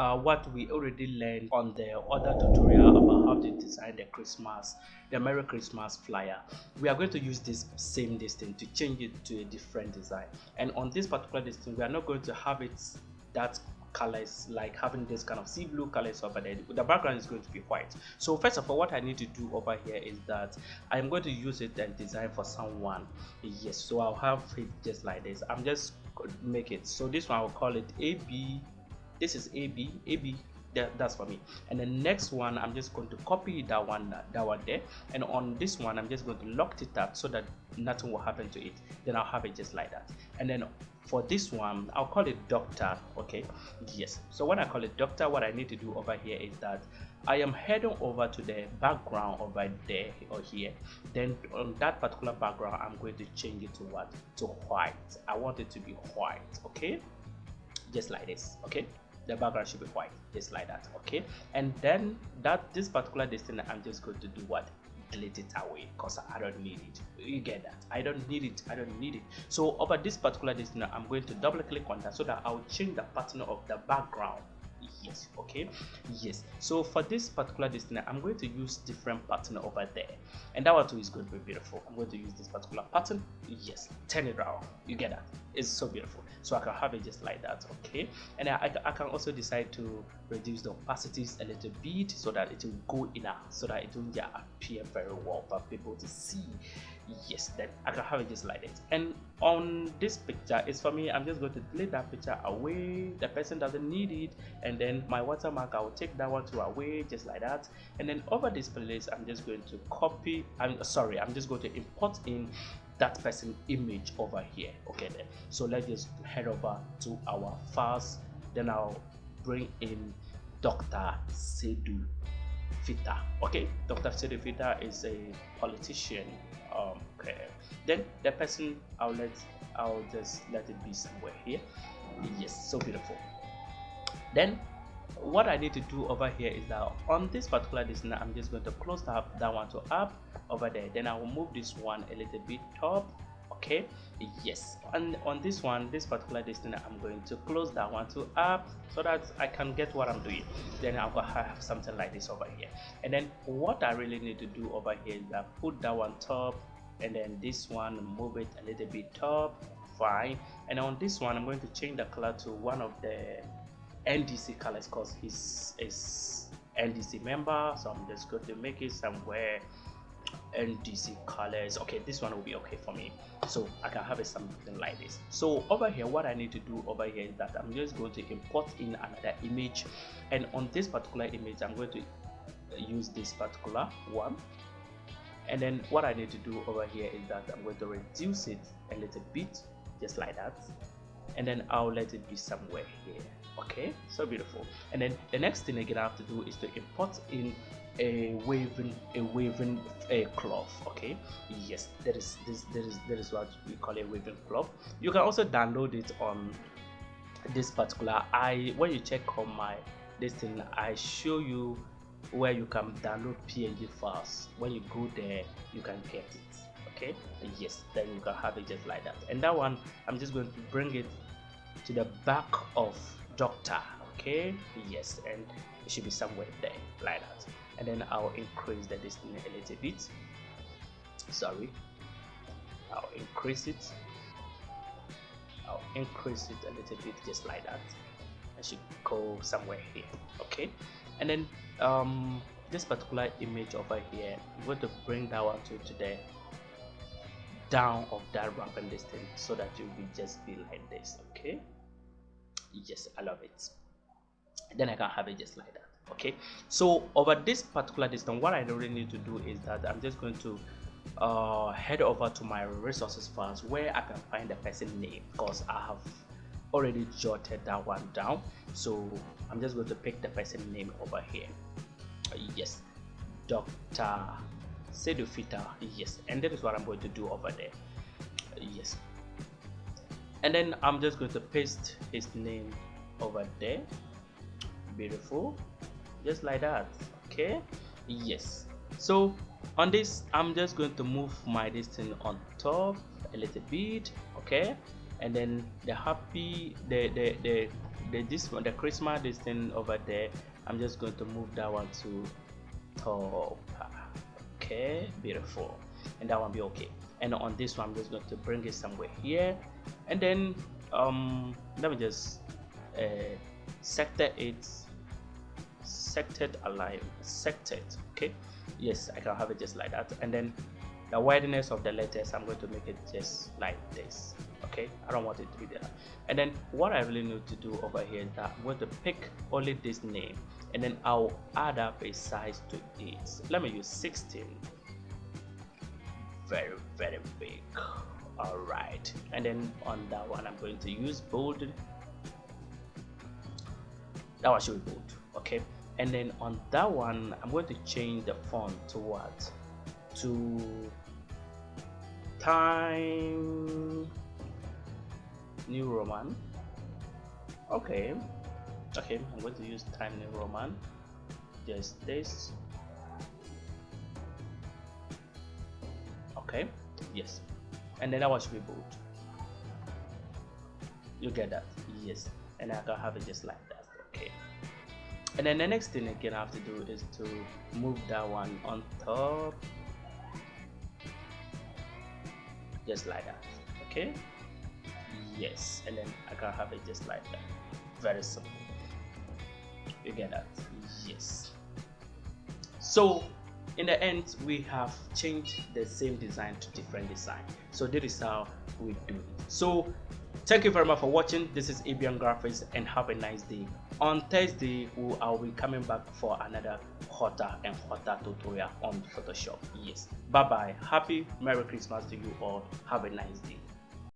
uh, what we already learned on the other tutorial about how to design the christmas the merry christmas flyer. We are going to use this same distance to change it to a different design. And on this particular distance we are not going to have it that colors like having this kind of sea blue colors over there. The background is going to be white. So first of all what i need to do over here is that i'm going to use it and design for someone. Yes so i'll have it just like this. I'm just make it. So this one i'll call it ab this is ab ab that, that's for me. And the next one i'm just going to copy that one that one there. And on this one i'm just going to lock it up so that nothing will happen to it. Then i'll have it just like that. And then for this one i'll call it doctor okay? Yes. So when i call it doctor what i need to do over here is that i am heading over to the background over there or here. Then on that particular background i'm going to change it to what? To white. I want it to be white okay? Just like this okay the background should be white. Just like that okay? And then that this particular distance i'm just going to do what? Delete it away because i don't need it. You get that? I don't need it. I don't need it. So over this particular distance i'm going to double click on that so that i'll change the pattern of the background. Yes okay? Yes. So for this particular distance i'm going to use different pattern over there. And that one too is going to be beautiful. I'm going to use this particular pattern. Yes. Turn it around. You get that? It's so beautiful so i can have it just like that okay? And I, I can also decide to reduce the opacities a little bit so that it will go in a so that it will yeah, appear very well for people to see yes then i can have it just like this and on this picture is for me i'm just going to delete that picture away. The person doesn't need it. And then my watermark i will take that one to away just like that. And then over this place i'm just going to copy i'm sorry i'm just going to import in that person image over here. Okay then. So let's just head over to our files then i'll bring in dr sedu fita okay dr sedu fita is a politician um, okay. Then the person i'll let i'll just let it be somewhere here. Yes so beautiful. Then what i need to do over here is that on this particular distance i'm just going to close that, that one to up over there. Then i will move this one a little bit top okay yes. And on this one this particular distance i'm going to close that one to up so that i can get what i'm doing. Then i'll have something like this over here. And then what i really need to do over here is that put that one top and then this one move it a little bit top fine. And on this one i'm going to change the color to one of the ndc colors because he's is ndc member. So i'm just going to make it somewhere ndc colors. Okay this one will be okay for me. So i can have it something like this. So over here what i need to do over here is that i'm just going to import in another image. And on this particular image i'm going to use this particular one. And then what i need to do over here is that i'm going to reduce it a little bit just like that. And then i'll let it be somewhere here. Okay so beautiful. And then the next thing again i have to do is to import in a waving a waving a cloth okay? Yes that is this that is that is what we call a waving cloth. You can also download it on this particular i when you check on my this thing i show you where you can download png files. When you go there you can get it okay? Yes then you can have it just like that. And that one i'm just going to bring it to the back of doctor okay? Yes and it should be somewhere there like that and then I'll increase the distance a little bit. Sorry. I'll increase it. I'll increase it a little bit just like that. I should go somewhere here okay? And then um, this particular image over here I'm going to bring that one to, to the down of that rampant distance so that you will just be like this okay? Yes I love it. Then I can have it just like that okay so over this particular distance what i really need to do is that i'm just going to uh, head over to my resources files where i can find the person name because i have already jotted that one down. So i'm just going to pick the person name over here. Yes dr sedufita yes and that is what i'm going to do over there. Yes. And then i'm just going to paste his name over there beautiful. Just like that okay? Yes. So on this i'm just going to move my distance on top a little bit okay? And then the happy the the the, the this one the christmas thing over there i'm just going to move that one to top okay? Beautiful. And that one be okay. And on this one i'm just going to bring it somewhere here. And then um let me just uh sector it sected align sected okay? Yes i can have it just like that. And then the wideness of the letters i'm going to make it just like this okay? I don't want it to be there. And then what i really need to do over here is that i'm going to pick only this name and then i'll add up a size to it. Let me use 16 very very big. All right. And then on that one i'm going to use bold. That one should be bold and then on that one i'm going to change the font to what? To time new roman. Okay. Okay i'm going to use time new roman. Just this. Okay yes. And then that one should be bold you get that? Yes. And I can have it just like and then the next thing again I have to do is to move that one on top. Just like that okay? Yes and then I can have it just like that. Very simple. You get that? Yes. So in the end we have changed the same design to different design. So this is how we do it. So thank you very much for watching. This is abian graphics and have a nice day on thursday i'll be coming back for another hotter and hotter tutorial on photoshop. Yes. Bye bye happy merry christmas to you all. Have a nice day